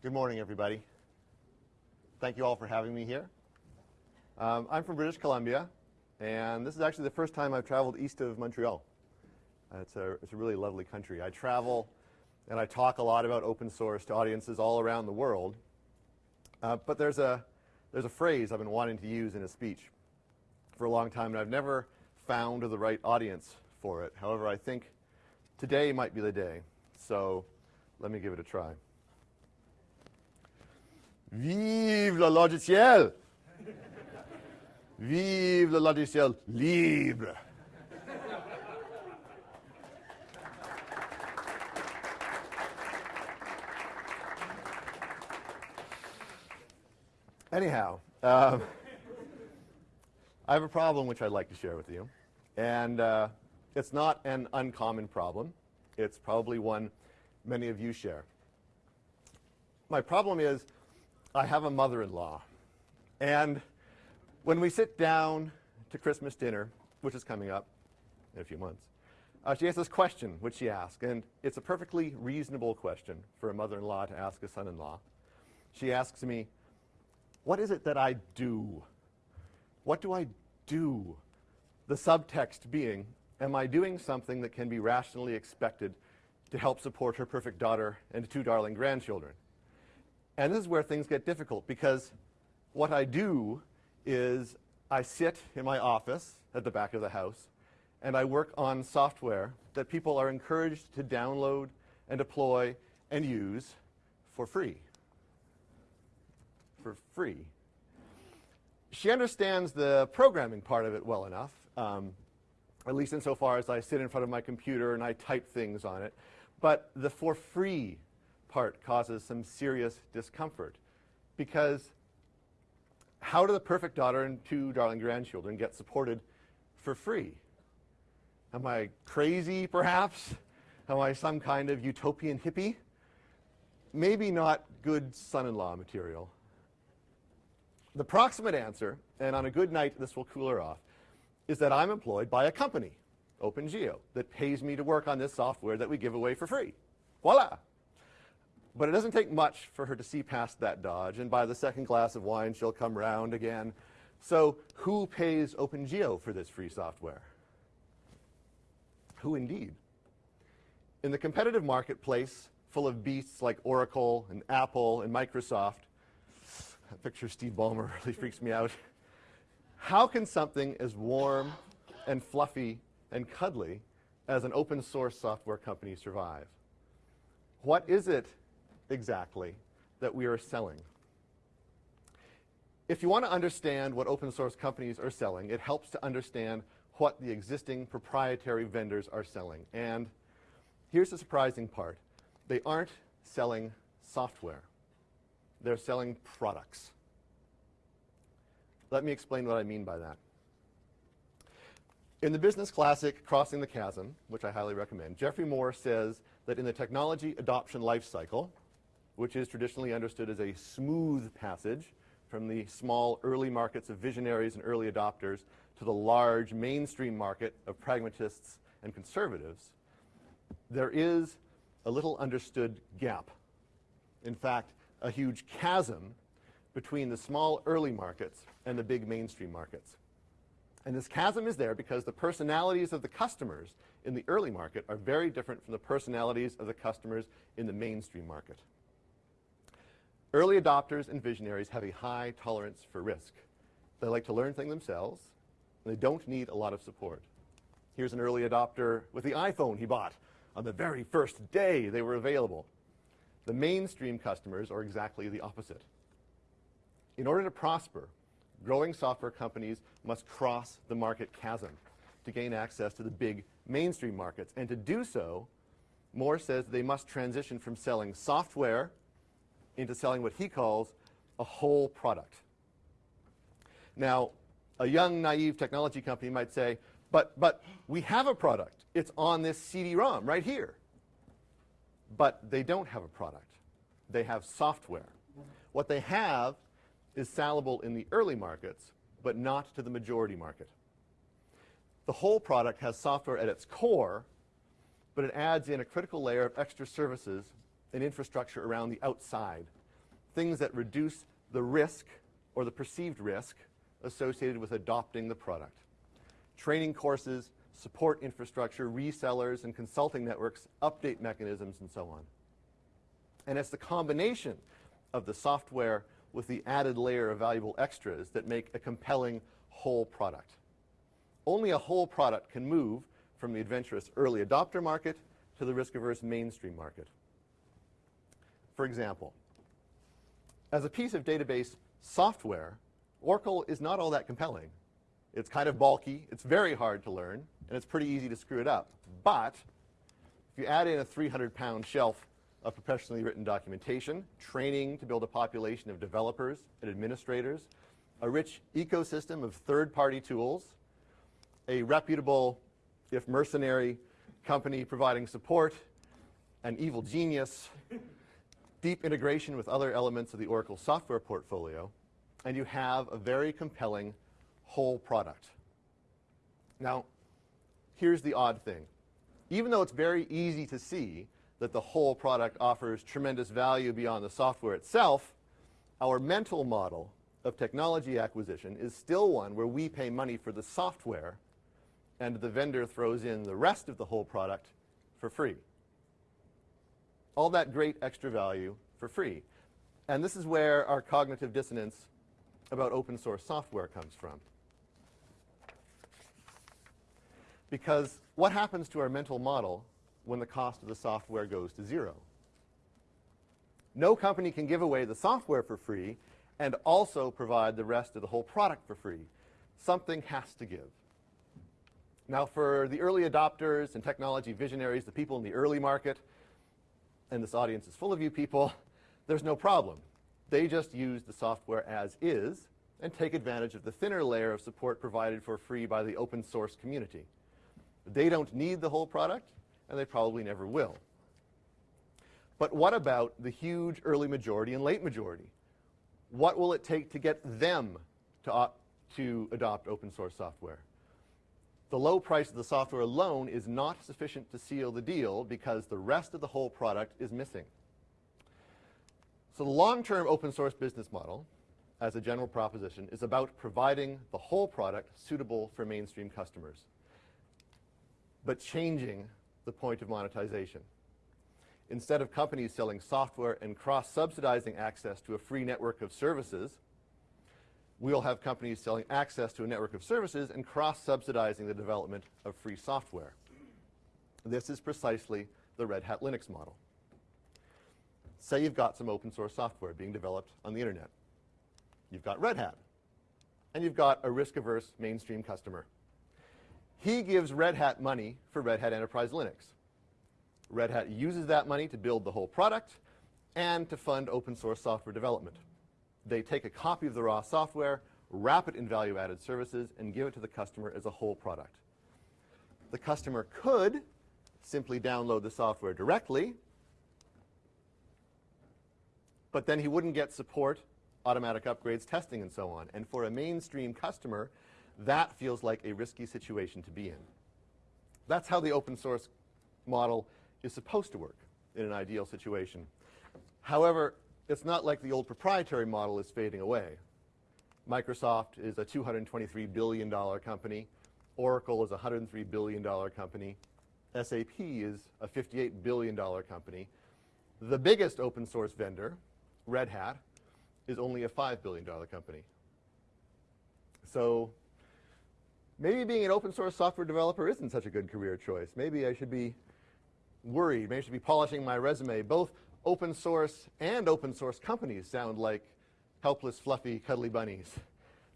Good morning, everybody. Thank you all for having me here. Um, I'm from British Columbia, and this is actually the first time I've traveled east of Montreal. Uh, it's, a, it's a really lovely country. I travel and I talk a lot about open source to audiences all around the world. Uh, but there's a, there's a phrase I've been wanting to use in a speech for a long time, and I've never found the right audience for it. However, I think today might be the day. So let me give it a try. Vive le logiciel! Vive le logiciel libre! Anyhow, um, I have a problem which I'd like to share with you. And uh, it's not an uncommon problem. It's probably one many of you share. My problem is I have a mother-in-law. And when we sit down to Christmas dinner, which is coming up in a few months, uh, she has this question which she asks, and it's a perfectly reasonable question for a mother-in-law to ask a son-in-law. She asks me, what is it that I do? What do I do? The subtext being, am I doing something that can be rationally expected to help support her perfect daughter and two darling grandchildren? And this is where things get difficult because what I do is I sit in my office at the back of the house and I work on software that people are encouraged to download and deploy and use for free for free. She understands the programming part of it well enough, um, at least insofar as I sit in front of my computer and I type things on it. But the for free part causes some serious discomfort because how do the perfect daughter and two darling grandchildren get supported for free? Am I crazy, perhaps? Am I some kind of utopian hippie? Maybe not good son-in-law material. The proximate answer, and on a good night this will cool her off, is that I'm employed by a company, OpenGeo, that pays me to work on this software that we give away for free. Voila! But it doesn't take much for her to see past that dodge, and by the second glass of wine she'll come round again. So who pays OpenGeo for this free software? Who indeed? In the competitive marketplace, full of beasts like Oracle and Apple and Microsoft, that picture Steve Ballmer really freaks me out. How can something as warm and fluffy and cuddly as an open source software company survive? What is it exactly that we are selling? If you want to understand what open source companies are selling, it helps to understand what the existing proprietary vendors are selling. And here's the surprising part. They aren't selling software. They're selling products. Let me explain what I mean by that. In the business classic, Crossing the Chasm, which I highly recommend, Jeffrey Moore says that in the technology adoption life cycle, which is traditionally understood as a smooth passage from the small early markets of visionaries and early adopters to the large mainstream market of pragmatists and conservatives, there is a little understood gap. In fact, a huge chasm between the small early markets and the big mainstream markets. And this chasm is there because the personalities of the customers in the early market are very different from the personalities of the customers in the mainstream market. Early adopters and visionaries have a high tolerance for risk. They like to learn things themselves, and they don't need a lot of support. Here's an early adopter with the iPhone he bought on the very first day they were available. The mainstream customers are exactly the opposite. In order to prosper, growing software companies must cross the market chasm to gain access to the big mainstream markets. And to do so, Moore says they must transition from selling software into selling what he calls a whole product. Now, a young, naive technology company might say, but, but we have a product. It's on this CD-ROM right here but they don't have a product. They have software. What they have is salable in the early markets, but not to the majority market. The whole product has software at its core, but it adds in a critical layer of extra services and infrastructure around the outside things that reduce the risk or the perceived risk associated with adopting the product. Training courses, support infrastructure, resellers, and consulting networks, update mechanisms, and so on. And it's the combination of the software with the added layer of valuable extras that make a compelling whole product. Only a whole product can move from the adventurous early adopter market to the risk-averse mainstream market. For example, as a piece of database software, Oracle is not all that compelling. It's kind of bulky, it's very hard to learn, and it's pretty easy to screw it up. But if you add in a 300-pound shelf of professionally written documentation, training to build a population of developers and administrators, a rich ecosystem of third-party tools, a reputable, if mercenary, company providing support, an evil genius, deep integration with other elements of the Oracle software portfolio, and you have a very compelling whole product. Now, here's the odd thing. Even though it's very easy to see that the whole product offers tremendous value beyond the software itself, our mental model of technology acquisition is still one where we pay money for the software and the vendor throws in the rest of the whole product for free. All that great extra value for free. And this is where our cognitive dissonance about open source software comes from. Because what happens to our mental model when the cost of the software goes to zero? No company can give away the software for free and also provide the rest of the whole product for free. Something has to give. Now, for the early adopters and technology visionaries, the people in the early market, and this audience is full of you people, there's no problem. They just use the software as is and take advantage of the thinner layer of support provided for free by the open source community. They don't need the whole product, and they probably never will. But what about the huge early majority and late majority? What will it take to get them to, to adopt open source software? The low price of the software alone is not sufficient to seal the deal because the rest of the whole product is missing. So the long-term open source business model, as a general proposition, is about providing the whole product suitable for mainstream customers, but changing the point of monetization. Instead of companies selling software and cross-subsidizing access to a free network of services, we'll have companies selling access to a network of services and cross-subsidizing the development of free software. This is precisely the Red Hat Linux model. Say you've got some open source software being developed on the internet. You've got Red Hat, and you've got a risk-averse mainstream customer. He gives Red Hat money for Red Hat Enterprise Linux. Red Hat uses that money to build the whole product and to fund open source software development. They take a copy of the raw software, wrap it in value-added services, and give it to the customer as a whole product. The customer could simply download the software directly, but then he wouldn't get support, automatic upgrades, testing, and so on. And for a mainstream customer, that feels like a risky situation to be in. That's how the open source model is supposed to work in an ideal situation. However, it's not like the old proprietary model is fading away. Microsoft is a $223 billion company. Oracle is a $103 billion company. SAP is a $58 billion company. The biggest open source vendor, Red Hat, is only a $5 billion company. So maybe being an open source software developer isn't such a good career choice. Maybe I should be worried. Maybe I should be polishing my resume. Both open source and open source companies sound like helpless, fluffy, cuddly bunnies.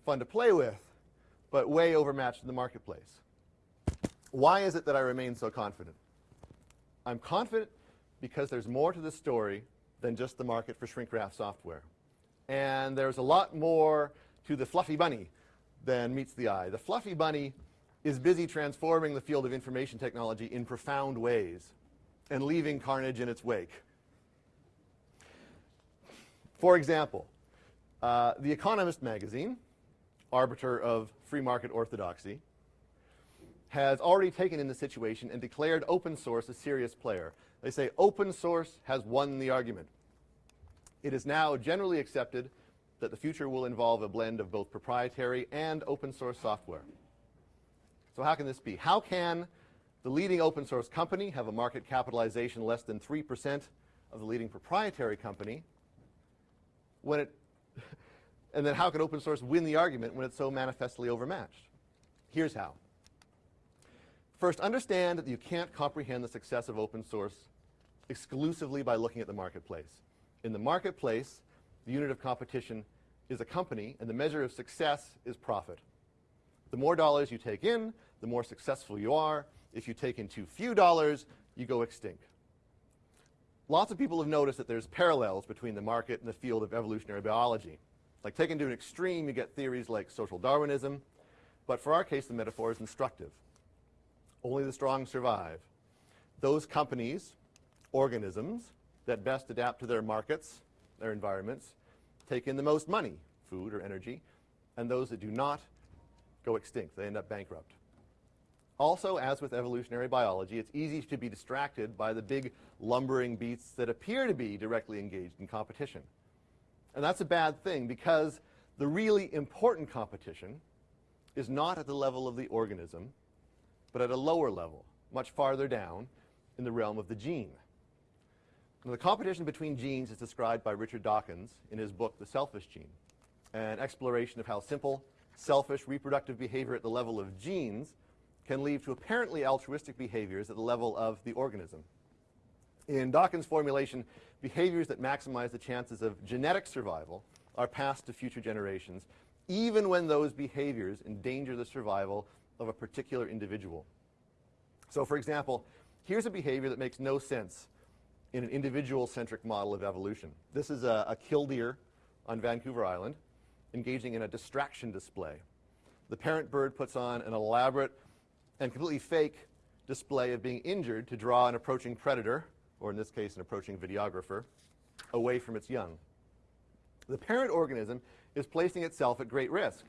Fun to play with, but way overmatched in the marketplace. Why is it that I remain so confident? I'm confident because there's more to the story than just the market for shrink wrap software. And there's a lot more to the fluffy bunny than meets the eye. The fluffy bunny is busy transforming the field of information technology in profound ways and leaving carnage in its wake. For example, uh, The Economist magazine, arbiter of free market orthodoxy, has already taken in the situation and declared open source a serious player. They say open source has won the argument. It is now generally accepted that the future will involve a blend of both proprietary and open source software. So how can this be? How can the leading open source company have a market capitalization less than 3% of the leading proprietary company when it and then how can open source win the argument when it's so manifestly overmatched? Here's how. First, understand that you can't comprehend the success of open source exclusively by looking at the marketplace. In the marketplace, the unit of competition is a company, and the measure of success is profit. The more dollars you take in, the more successful you are. If you take in too few dollars, you go extinct. Lots of people have noticed that there's parallels between the market and the field of evolutionary biology. Like taken to an extreme, you get theories like social Darwinism, but for our case, the metaphor is instructive. Only the strong survive. Those companies, organisms, that best adapt to their markets, their environments, take in the most money, food or energy, and those that do not go extinct. They end up bankrupt. Also, as with evolutionary biology, it's easy to be distracted by the big lumbering beasts that appear to be directly engaged in competition. And that's a bad thing because the really important competition is not at the level of the organism, but at a lower level, much farther down in the realm of the gene. Now, the competition between genes is described by Richard Dawkins in his book, The Selfish Gene, an exploration of how simple, selfish reproductive behavior at the level of genes can lead to apparently altruistic behaviors at the level of the organism. In Dawkins' formulation, behaviors that maximize the chances of genetic survival are passed to future generations, even when those behaviors endanger the survival of a particular individual. So, for example, here's a behavior that makes no sense in an individual-centric model of evolution. This is a, a killdeer on Vancouver Island engaging in a distraction display. The parent bird puts on an elaborate and completely fake display of being injured to draw an approaching predator, or in this case, an approaching videographer, away from its young. The parent organism is placing itself at great risk.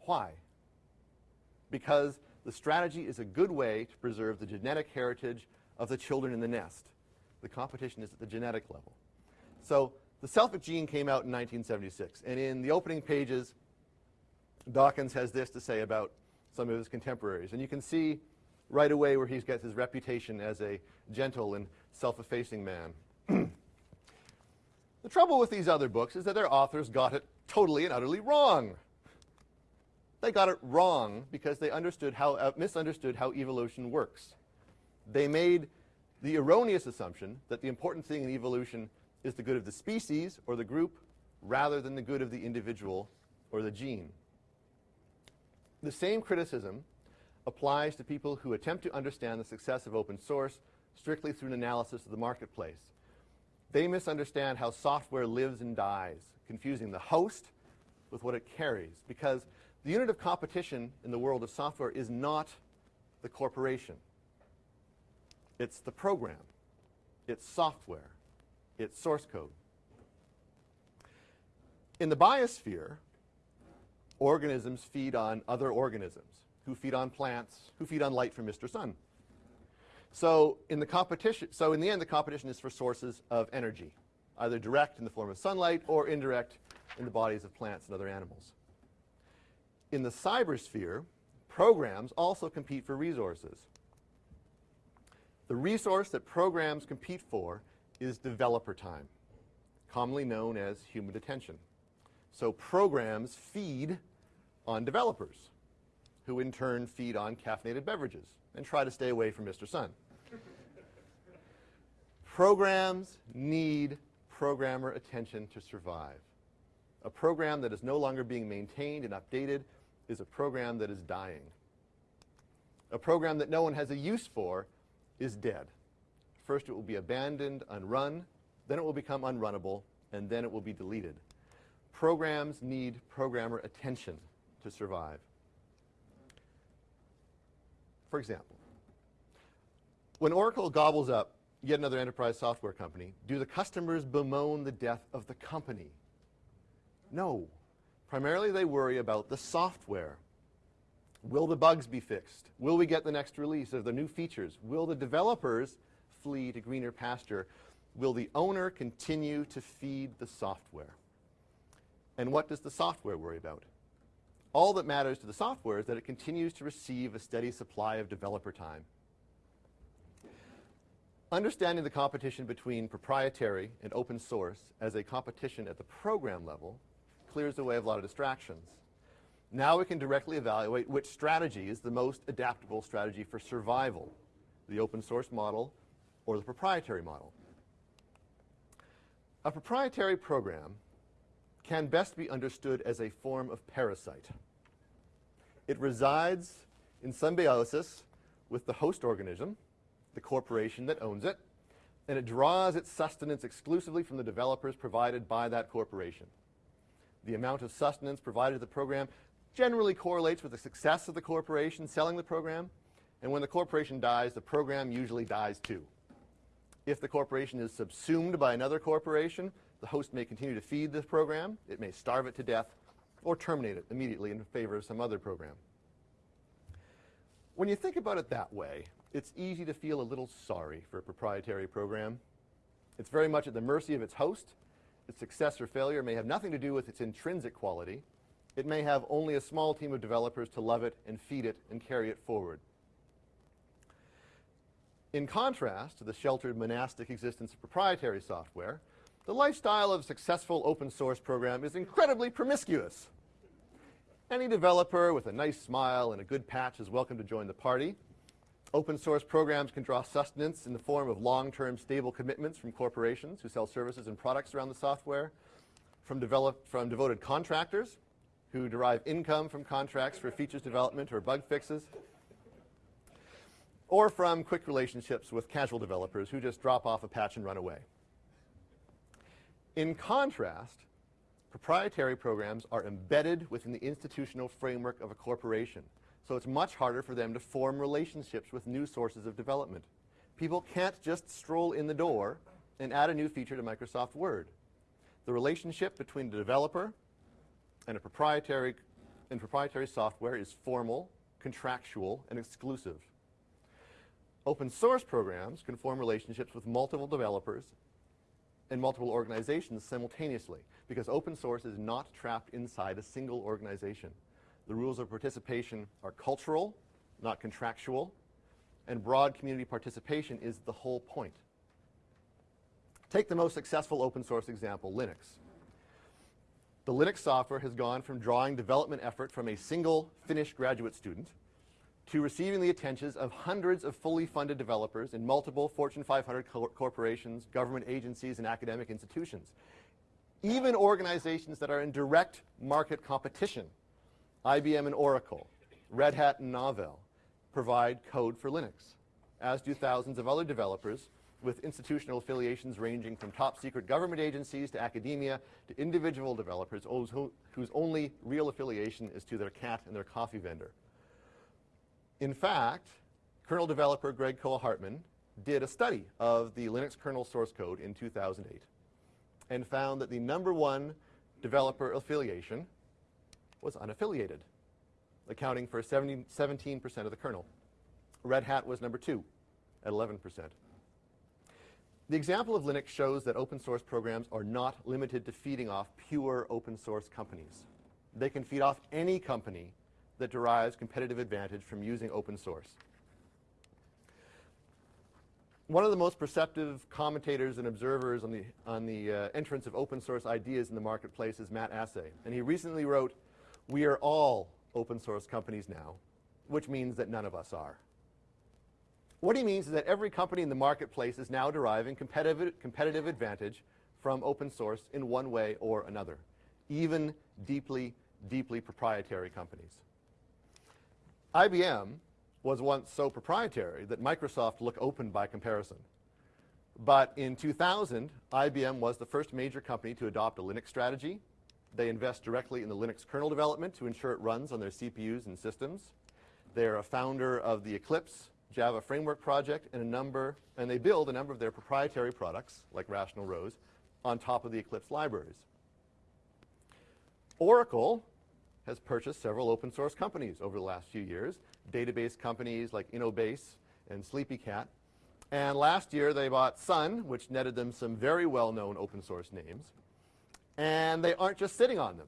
Why? Because the strategy is a good way to preserve the genetic heritage of the children in the nest. The competition is at the genetic level. So the selfish gene came out in 1976, and in the opening pages, Dawkins has this to say about some of his contemporaries. And you can see right away where he gets his reputation as a gentle and self-effacing man. the trouble with these other books is that their authors got it totally and utterly wrong. They got it wrong because they understood how, uh, misunderstood how evolution works. They made the erroneous assumption that the important thing in evolution is the good of the species or the group rather than the good of the individual or the gene. The same criticism applies to people who attempt to understand the success of open source strictly through an analysis of the marketplace. They misunderstand how software lives and dies, confusing the host with what it carries, because the unit of competition in the world of software is not the corporation. It's the program. It's software. It's source code. In the biosphere, organisms feed on other organisms, who feed on plants, who feed on light from Mr. Sun. So in the competition, so in the end, the competition is for sources of energy, either direct in the form of sunlight or indirect in the bodies of plants and other animals. In the cybersphere, programs also compete for resources. The resource that programs compete for is developer time, commonly known as human attention. So programs feed on developers, who in turn feed on caffeinated beverages and try to stay away from Mr. Sun. Programs need programmer attention to survive. A program that is no longer being maintained and updated is a program that is dying. A program that no one has a use for is dead. First it will be abandoned, unrun, then it will become unrunnable, and then it will be deleted. Programs need programmer attention to survive. For example, when Oracle gobbles up yet another enterprise software company, do the customers bemoan the death of the company? No. Primarily they worry about the software. Will the bugs be fixed? Will we get the next release of the new features? Will the developers flee to greener pasture? will the owner continue to feed the software? And what does the software worry about? All that matters to the software is that it continues to receive a steady supply of developer time. Understanding the competition between proprietary and open source as a competition at the program level clears the way of a lot of distractions. Now we can directly evaluate which strategy is the most adaptable strategy for survival, the open source model or the proprietary model. A proprietary program can best be understood as a form of parasite. It resides in symbiosis with the host organism, the corporation that owns it, and it draws its sustenance exclusively from the developers provided by that corporation. The amount of sustenance provided to the program generally correlates with the success of the corporation selling the program, and when the corporation dies, the program usually dies too. If the corporation is subsumed by another corporation, the host may continue to feed this program, it may starve it to death, or terminate it immediately in favor of some other program. When you think about it that way, it's easy to feel a little sorry for a proprietary program. It's very much at the mercy of its host. Its success or failure may have nothing to do with its intrinsic quality. It may have only a small team of developers to love it and feed it and carry it forward. In contrast to the sheltered monastic existence of proprietary software, the lifestyle of a successful open source program is incredibly promiscuous. Any developer with a nice smile and a good patch is welcome to join the party. Open source programs can draw sustenance in the form of long-term stable commitments from corporations who sell services and products around the software, from, from devoted contractors who derive income from contracts for features development or bug fixes, or from quick relationships with casual developers who just drop off a patch and run away. In contrast, proprietary programs are embedded within the institutional framework of a corporation so it's much harder for them to form relationships with new sources of development. People can't just stroll in the door and add a new feature to Microsoft Word. The relationship between the developer and a proprietary and proprietary software is formal, contractual, and exclusive. Open source programs can form relationships with multiple developers and multiple organizations simultaneously because open source is not trapped inside a single organization. The rules of participation are cultural, not contractual, and broad community participation is the whole point. Take the most successful open source example, Linux. The Linux software has gone from drawing development effort from a single Finnish graduate student to receiving the attentions of hundreds of fully funded developers in multiple Fortune 500 co corporations, government agencies, and academic institutions. Even organizations that are in direct market competition IBM and Oracle, Red Hat and Novell provide code for Linux, as do thousands of other developers with institutional affiliations ranging from top secret government agencies to academia to individual developers whose only real affiliation is to their cat and their coffee vendor. In fact, kernel developer Greg Kroah-Hartman did a study of the Linux kernel source code in 2008 and found that the number one developer affiliation was unaffiliated, accounting for 17% of the kernel. Red Hat was number two at 11%. The example of Linux shows that open source programs are not limited to feeding off pure open source companies. They can feed off any company that derives competitive advantage from using open source. One of the most perceptive commentators and observers on the, on the uh, entrance of open source ideas in the marketplace is Matt Asay. And he recently wrote, we are all open source companies now, which means that none of us are. What he means is that every company in the marketplace is now deriving competitive, competitive advantage from open source in one way or another, even deeply, deeply proprietary companies. IBM was once so proprietary that Microsoft looked open by comparison. But in 2000, IBM was the first major company to adopt a Linux strategy they invest directly in the Linux kernel development to ensure it runs on their CPUs and systems. They're a founder of the Eclipse Java framework project and a number, and they build a number of their proprietary products, like Rational Rose, on top of the Eclipse libraries. Oracle has purchased several open source companies over the last few years, database companies like Innobase and SleepyCat, And last year they bought Sun, which netted them some very well-known open source names. And they aren't just sitting on them.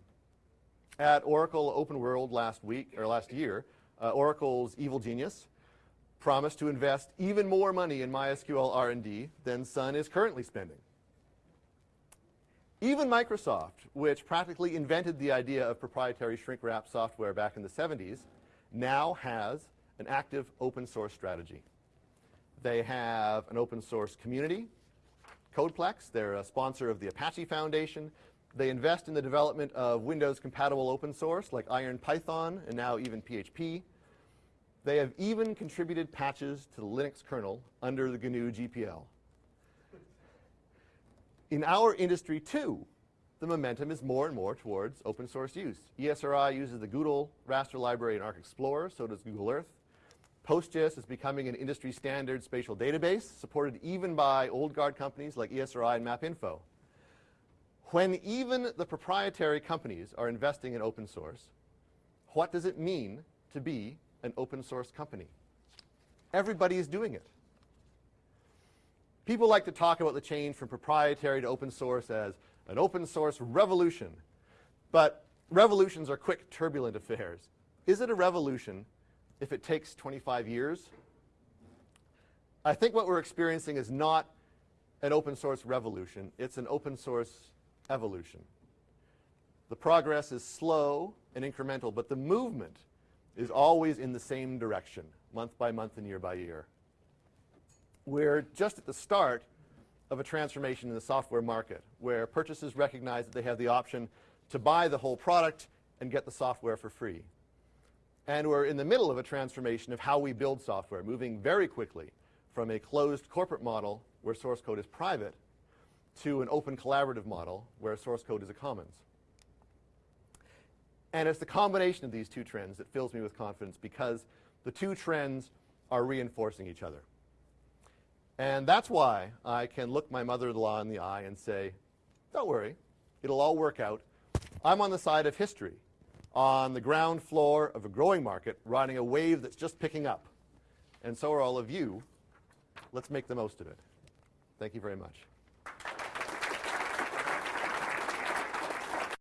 At Oracle Open World last week or last year, uh, Oracle's evil genius promised to invest even more money in MySQL R&D than Sun is currently spending. Even Microsoft, which practically invented the idea of proprietary shrink-wrap software back in the 70s, now has an active open source strategy. They have an open source community, Codeplex. They're a sponsor of the Apache Foundation. They invest in the development of Windows-compatible open source like Iron Python and now even PHP. They have even contributed patches to the Linux kernel under the GNU GPL. In our industry, too, the momentum is more and more towards open source use. ESRI uses the GDAL raster library in Arc Explorer, so does Google Earth. PostGIS is becoming an industry standard spatial database, supported even by old guard companies like ESRI and MapInfo. When even the proprietary companies are investing in open source, what does it mean to be an open source company? Everybody is doing it. People like to talk about the change from proprietary to open source as an open source revolution. But revolutions are quick, turbulent affairs. Is it a revolution if it takes 25 years? I think what we're experiencing is not an open source revolution. It's an open source evolution. The progress is slow and incremental, but the movement is always in the same direction, month by month and year by year we're just at the start of a transformation in the software market where purchasers recognize that they have the option to buy the whole product and get the software for free. And we're in the middle of a transformation of how we build software, moving very quickly from a closed corporate model where source code is private to an open collaborative model where source code is a commons. And it's the combination of these two trends that fills me with confidence because the two trends are reinforcing each other. And that's why I can look my mother-in-law in the eye and say, don't worry, it'll all work out. I'm on the side of history, on the ground floor of a growing market, riding a wave that's just picking up. And so are all of you. Let's make the most of it. Thank you very much.